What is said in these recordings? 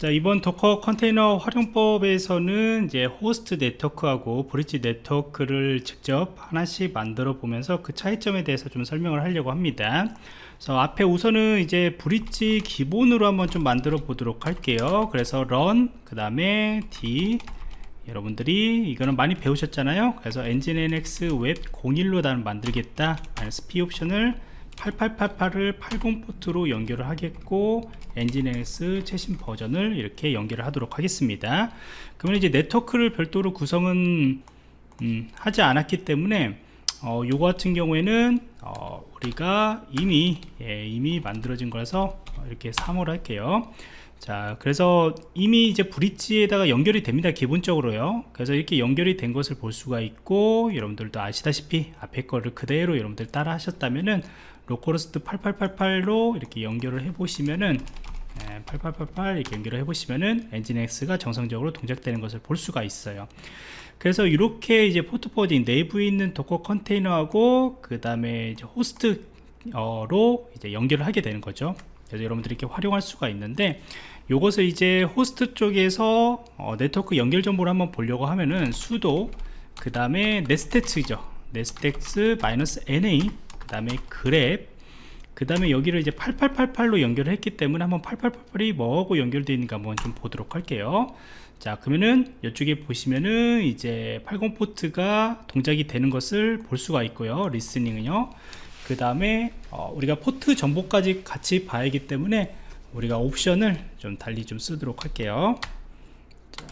자 이번 도커 컨테이너 활용법에서는 이제 호스트 네트워크하고 브릿지 네트워크를 직접 하나씩 만들어 보면서 그 차이점에 대해서 좀 설명을 하려고 합니다. 그래서 앞에 우선은 이제 브릿지 기본으로 한번 좀 만들어 보도록 할게요. 그래서 run 그 다음에 d. 여러분들이 이거는 많이 배우셨잖아요. 그래서 nginx 웹 01로 단 만들겠다. 마이너스 p 옵션을 8888을 80 포트로 연결을 하겠고 엔진X 최신 버전을 이렇게 연결을 하도록 하겠습니다. 그러면 이제 네트워크를 별도로 구성은 음, 하지 않았기 때문에 어, 요거 같은 경우에는 어, 우리가 이미 예, 이미 만들어진 거라서 이렇게 3월 할게요 자 그래서 이미 이제 브릿지에다가 연결이 됩니다 기본적으로요. 그래서 이렇게 연결이 된 것을 볼 수가 있고 여러분들도 아시다시피 앞에 거를 그대로 여러분들 따라 하셨다면은 localhost 8888로 이렇게 연결을 해 보시면은 8888 이렇게 연결을 해 보시면은 nginx가 정상적으로 동작되는 것을 볼 수가 있어요. 그래서 이렇게 이제 port forwarding 내부에 있는 도커 컨테이너하고 그 다음에 호스트로 이제 연결을 하게 되는 거죠 그래서 여러분들이 이렇게 활용할 수가 있는데 이것을 이제 호스트 쪽에서 어, 네트워크 연결 정보를 한번 보려고 하면은 sudo 그 다음에 netstat이죠. netstat -na 그 다음에 grep 그 다음에 여기를 이제 8888로 연결을 했기 때문에 한번 8888이 뭐하고 연결되어 있는가 한번 좀 보도록 할게요. 자 그러면은 이쪽에 보시면은 이제 80 포트가 동작이 되는 것을 볼 수가 있고요. listening은요 그 다음에 어, 우리가 포트 정보까지 같이 봐야 하기 때문에 우리가 옵션을 좀 달리 좀 쓰도록 할게요. 자,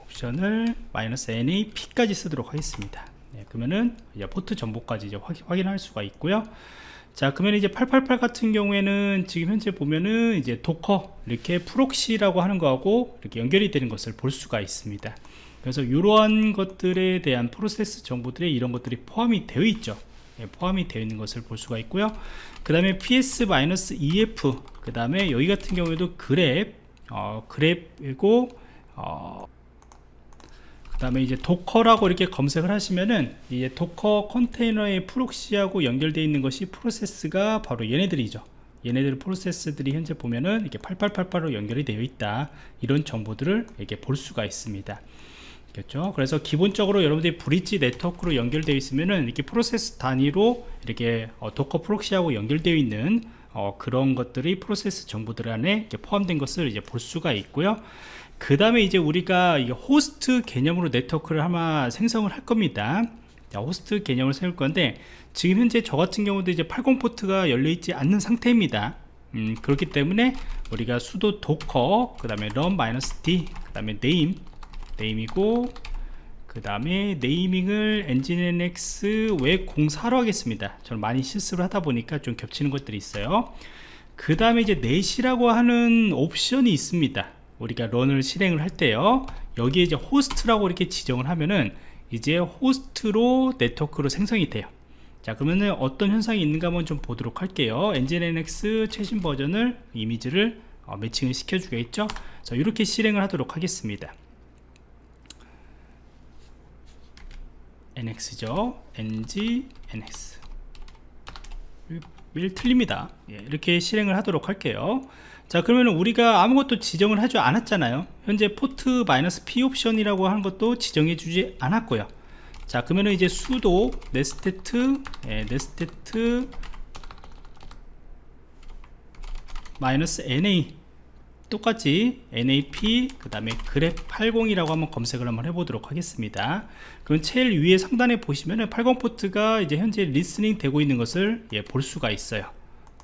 옵션을 마이너스 NAP까지 쓰도록 하겠습니다. 네, 그러면은 이제 포트 정보까지 이제 확인, 할 수가 있고요. 자 그러면 이제 888 같은 경우에는 지금 현재 보면은 이제 도커 이렇게 proxy라고 하는 거하고 이렇게 연결이 되는 것을 볼 수가 있습니다. 그래서 이러한 것들에 대한 프로세스 정보들이 이런 것들이 포함이 되어 있죠. 예, 포함이 되어 있는 것을 볼 수가 있고요. 그 다음에 ps-ef 그 다음에 여기 같은 경우에도 grep 어, grep이고 어, 그 다음에 이제 도커라고 이렇게 검색을 하시면은 이제 도커 컨테이너의 proxy하고 연결되어 있는 것이 프로세스가 바로 얘네들이죠. 얘네들 프로세스들이 현재 보면은 이렇게 8888로 연결이 되어 있다. 이런 정보들을 이렇게 볼 수가 있습니다 겠죠? 그래서 기본적으로 여러분들이 브릿지 네트워크로 연결되어 있으면은 이렇게 프로세스 단위로 이렇게 어, 도커 proxy하고 연결되어 있는 어, 그런 것들이 프로세스 정보들 안에 포함된 것을 이제 볼 수가 있고요. 그 다음에 이제 우리가 호스트 개념으로 네트워크를 아마 생성을 할 겁니다. 자, 호스트 개념을 세울 건데 지금 현재 저 같은 경우도 이제 80 포트가 열려 있지 않는 상태입니다. 음, 그렇기 때문에 우리가 sudo docker 그 다음에 run-d 그 다음에 name name이고 그 다음에 naming을 nginx 웹 04로 하겠습니다. 저는 많이 실수를 하다 보니까 좀 겹치는 것들이 있어요. 그 다음에 이제 넷이라고 하는 옵션이 있습니다. 우리가 런을 실행을 할 때요. 여기에 이제 호스트라고 이렇게 지정을 하면은 이제 호스트로 네트워크로 생성이 돼요. 자 그러면은 어떤 현상이 있는가 한번 좀 보도록 할게요. nginx 최신 버전을 이미지를 어, 매칭을 시켜 주겠죠? 자 이렇게 실행을 하도록 하겠습니다 nx죠? Ng nx. 일 틀립니다. 예, 이렇게 실행을 하도록 할게요. 자 그러면 우리가 아무것도 지정을 하지 않았잖아요. 현재 포트 마이너스 p 옵션이라고 하는 것도 지정해 주지 않았고요. 자 그러면 이제 sudo netstat 예, netstat 마이너스 na 똑같이 NAP 그 다음에 grep 80이라고 한번 검색을 한번 해보도록 하겠습니다. 그럼 제일 위에 상단에 보시면은 80 포트가 이제 현재 리스닝 되고 있는 것을 예, 볼 수가 있어요.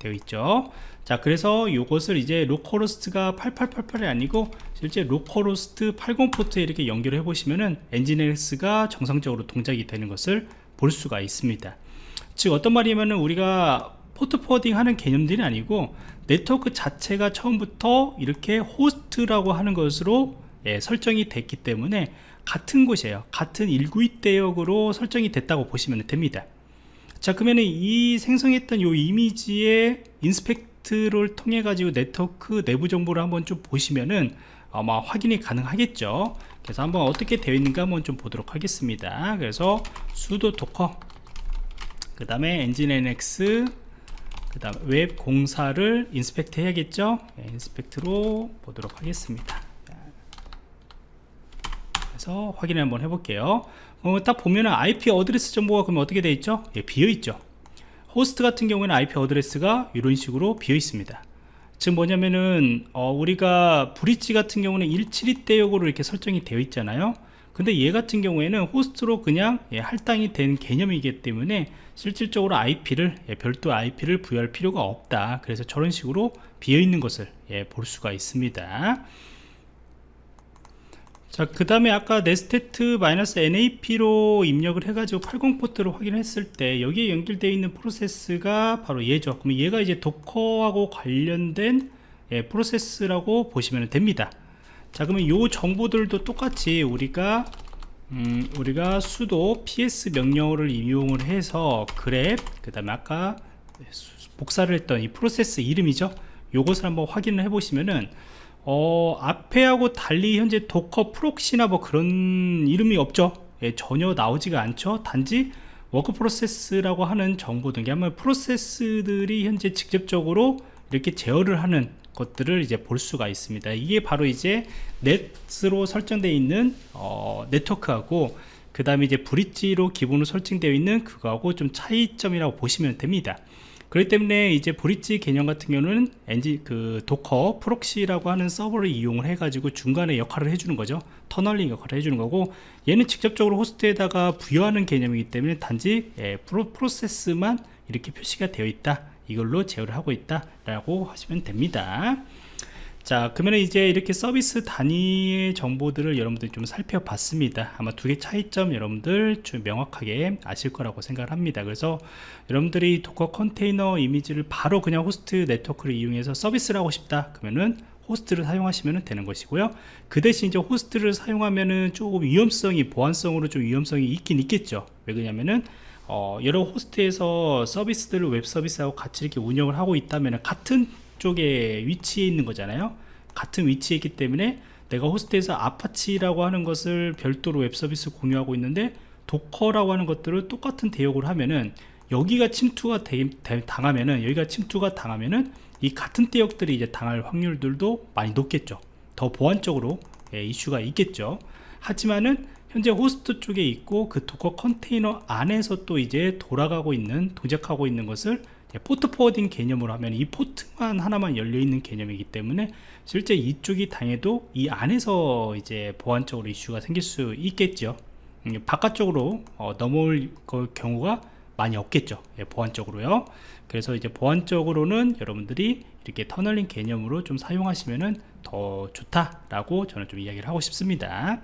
되어 있죠? 자 그래서 이것을 이제 localhost가 8888이 아니고 실제 localhost 80 포트에 이렇게 연결해 보시면은 nginx가 정상적으로 동작이 되는 것을 볼 수가 있습니다. 즉 어떤 말이냐면은 우리가 포트 forwarding 하는 개념들이 아니고 네트워크 자체가 처음부터 이렇게 호스트라고 하는 것으로 예, 설정이 됐기 때문에 같은 곳이에요. 같은 192 대역으로 설정이 됐다고 보시면 됩니다. 자 그러면 이 생성했던 이 이미지의 inspect를 통해 가지고 네트워크 내부 정보를 한번 좀 보시면은 아마 확인이 가능하겠죠? 그래서 한번 어떻게 되어 있는가 한번 좀 보도록 하겠습니다. 그래서 sudo docker 그 다음에 nginx 그 다음 웹 공사를 inspect 해야겠죠? 네, inspect로 보도록 하겠습니다. 그래서 확인을 한번 해볼게요. 어, 딱 보면은 IP address 정보가 그러면 어떻게 되어 있죠? 예, 비어 있죠. 호스트 같은 경우에는 IP address가 이런 식으로 비어 있습니다. 즉 뭐냐면은 어, 우리가 bridge 같은 경우는 172대역으로 이렇게 설정이 되어 있잖아요 근데 얘 같은 경우에는 호스트로 그냥 예, 할당이 된 개념이기 때문에 실질적으로 IP를 예, 별도 IP를 부여할 필요가 없다 그래서 저런 식으로 비어있는 것을 예, 볼 수가 있습니다 자, 그 다음에 아까 nestet-nap로 입력을 해가지고 80 포트를 확인했을 때 여기에 연결되어 있는 프로세스가 바로 얘죠. 그럼 얘가 이제 도커하고 관련된 예, 프로세스라고 보시면 됩니다. 자, 그러면 요 정보들도 똑같이 우리가 음, 우리가 sudo ps 명령어를 이용을 해서 grep 그 다음에 아까 복사를 했던 이 프로세스 이름이죠. 요것을 한번 확인을 해 보시면은 어, 앞에 하고 달리 현재 docker proxy나 뭐 그런 이름이 없죠 예, 전혀 나오지가 않죠 단지 worker process라고 하는 정보 등이 아마 프로세스들이 현재 직접적으로 이렇게 제어를 하는 것들을 이제 볼 수가 있습니다. 이게 바로 이제 net으로 설정되어 있는 어, 네트워크하고 그 다음에 이제 bridge로 기본으로 설정되어 있는 그거하고 좀 차이점이라고 보시면 됩니다. 그렇기 때문에 이제 bridge 개념 같은 경우는 엔지 그 docker proxy라고 하는 서버를 이용을 해 가지고 중간에 역할을 해주는 거죠. tunneling 역할을 해주는 거고 얘는 직접적으로 호스트에다가 부여하는 개념이기 때문에 단지 예, 프로, 프로세스만 이렇게 표시가 되어 있다 이걸로 제어를 하고 있다 라고 하시면 됩니다. 자 그러면 이제 이렇게 서비스 단위의 정보들을 여러분들이 좀 살펴봤습니다. 아마 두 개 차이점 여러분들 좀 명확하게 아실 거라고 생각을 합니다. 그래서 여러분들이 Docker 컨테이너 이미지를 바로 그냥 호스트 네트워크를 이용해서 서비스를 하고 싶다 그러면은 호스트를 사용하시면 되는 것이고요. 그 대신 이제 호스트를 사용하면은 조금 위험성이 보안성으로 좀 위험성이 있긴 있겠죠. 왜 그러냐면은 어, 여러 호스트에서 서비스들을 웹 서비스하고 같이 이렇게 운영을 하고 있다면 같은 쪽에 위치해 있는 거잖아요. 같은 위치에 있기 때문에 내가 호스트에서 Apache라고 하는 것을 별도로 웹 서비스 공유하고 있는데 Docker라고 하는 것들을 똑같은 대역을 하면은 여기가 침투가 대, 대, 당하면은 여기가 침투가 당하면은 이 같은 대역들이 이제 당할 확률들도 많이 높겠죠. 더 보안적으로 예, 이슈가 있겠죠. 하지만은 현재 호스트 쪽에 있고 그 Docker 컨테이너 안에서 또 이제 돌아가고 있는 동작하고 있는 것을 포트 forwarding 개념으로 하면 이 포트만 하나만 열려 있는 개념이기 때문에 실제 이쪽이 당해도 이 안에서 이제 보안적으로 이슈가 생길 수 있겠죠. 음, 바깥쪽으로 어, 넘어올 경우가 많이 없겠죠. 예, 보안적으로요. 그래서 이제 보안적으로는 여러분들이 이렇게 터널링 개념으로 좀 사용하시면은 더 좋다라고 저는 좀 이야기를 하고 싶습니다